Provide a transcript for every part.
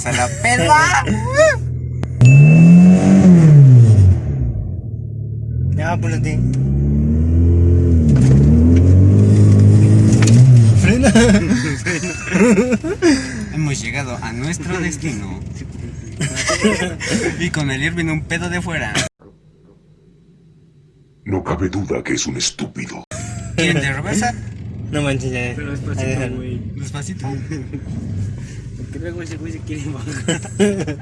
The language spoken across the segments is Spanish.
hasta la peda. Ya, apúrate. Frena. Hemos llegado a nuestro destino. y con el Irving un pedo de fuera. No cabe duda que es un estúpido. ¿Quieren de reversa? No manches, ya. Pero despacito, güey. Despacito. Luego ese güey se quiere bajar.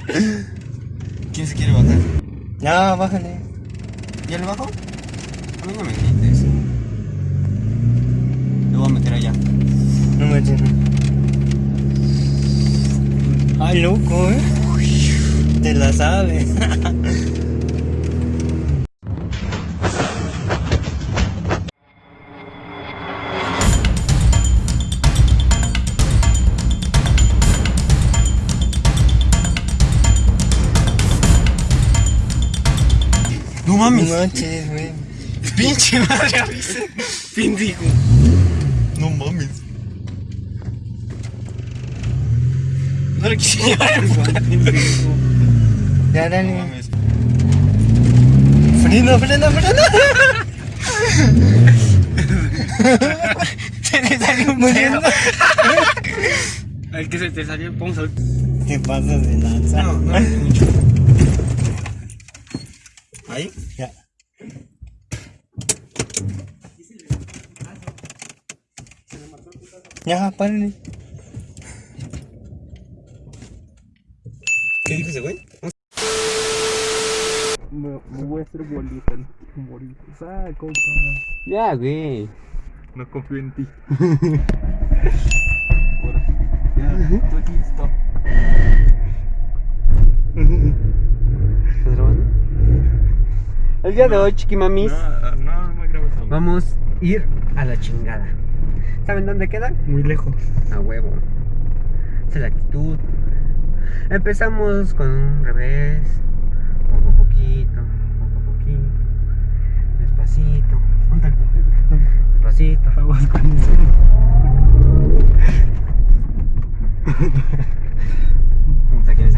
¿Quién se quiere bajar? Ya, bájale. ¿Ya le bajo? A mí no me grites. Le voy a meter allá. No manches, no. Ay, loco, eh. Te la sabes. No No mames. manches, güey. Pinche madre. Pendejo. No mames. No le quise llevar. Ya, No dale. mames. Frena, frena, frena. Se le salió un pedo. Al que se te salió, vamos a ver. Te pasas de lanza. No, no mucho. ¿Ahí? Ya. Ya, párale. ¿Qué dijo ese güey? Me, me voy a hacer bolita. Bolita. Ah, compa. Ya, güey. No confío en ti. Ahora. Ya, tú aquí, El día de hoy, chiquimamis, No, no, no me grabes aún. vamos a ir a la chingada. ¿Saben dónde queda? Muy lejos. A huevo. Esa es la actitud. Empezamos con un revés. Poco a poquito, poco a poquito. Despacito. Despacito. Aguas con eso. Vamos a quién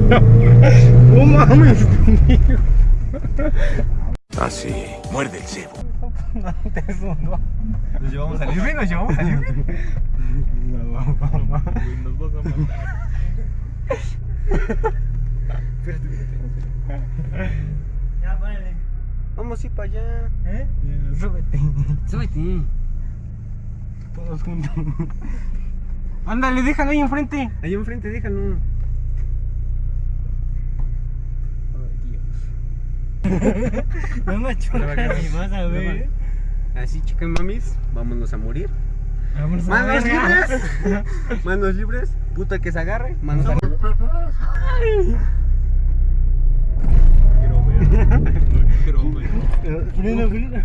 No mames, pendejo. Así, muerde el cebo. Nos llevamos al Irving, nos llevamos al Irving. No, vamos, vamos. Güey, Nos vas a matar. Ya, párale. Vamos a ir para allá. ¿Eh? Súbete. Súbete. Todos juntos. Ándale, déjalo ahí enfrente. Ahí enfrente, déjalo. No y vas a ver. Así, chicas mamis, vámonos a morir. A Manos ver. libres. Manos libres. Puta que se agarre. Manos a Quiero ver. No quiero ver. Frena, frena.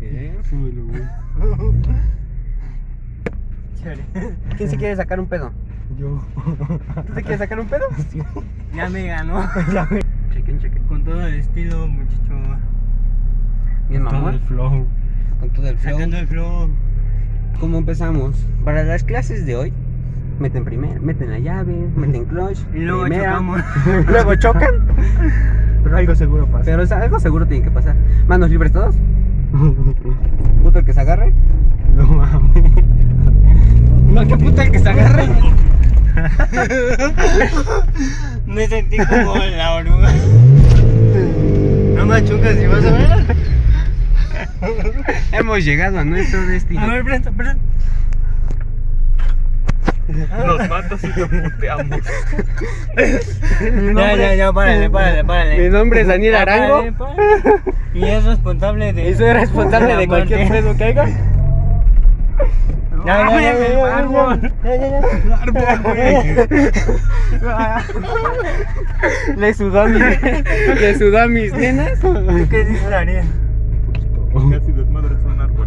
¿Qué? Súbelo, güey. Chévere. ¿Quién se quiere sacar un pedo? Yo. ¿Tú te quieres sacar un pedo? Ya me ganó. Chequen, chequen. Con todo el estilo, muchacho. Bien, Todo mamón. el flow. Con todo el flow. Sacando el flow. ¿Cómo empezamos? Para las clases de hoy, meten primero, meten la llave, meten clutch. Y luego primera, chocamos. luego chocan. Pero algo seguro pasa. Pero o sea, algo seguro tiene que pasar. Manos libres todos. Puto el que se agarre. No mames. No, que puto el que se agarre. Me sentí como la oruga. No me achucas y vas a ver. Hemos llegado a nuestro destino. A ver, presta, presta. Nos matas y nos puteamos. Ya, ya, ya, párale, párale, párale. Mi nombre es Daniel Ya, Arango. párale, párale. Y es responsable de. Y soy responsable de cualquier muerte. pedo que haya. Ya, ya, ya, ya, el ya, árbol. ya, ya, ya. Árbol, güey. Le sudó a mis, le sudó a mis nenas. ¿Qué dice Ariel? Casi desmadres un árbol.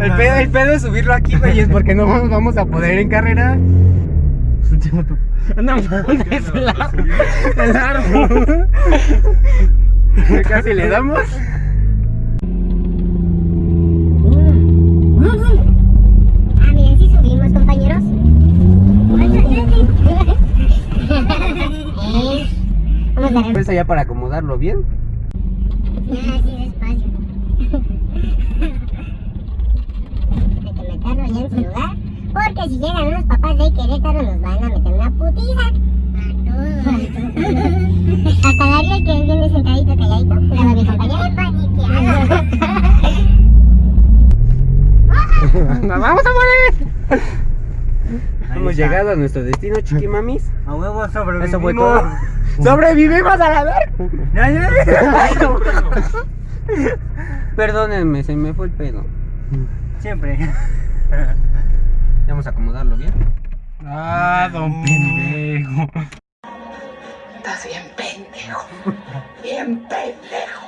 El pedo, el pedo es subirlo aquí, güey, es porque no vamos a poder en carrera. No mames, el árbol. El árbol. Casi le damos. Ah, miren, sí subimos, compañeros. Eh, A. Pues allá para acomodarlo bien. Ah, sí, despacio. Hay que meterlo ya en su lugar. Porque si llegan unos papás de Querétaro nos van a meter una putiza. Hasta Darío que viene sentadito calladito. Luego mi compañero. ¡Nos vamos a morir! Ahí Hemos está. llegado a nuestro destino, chiquimamis. A huevo sobrevivimos. Eso fue todo. ¡Sobrevivimos a la ver! Ya, ya. Perdónenme, se me fue el pedo. Siempre. Vamos a acomodarlo bien. Ah, don pendejo. Estás bien pendejo. Bien pendejo.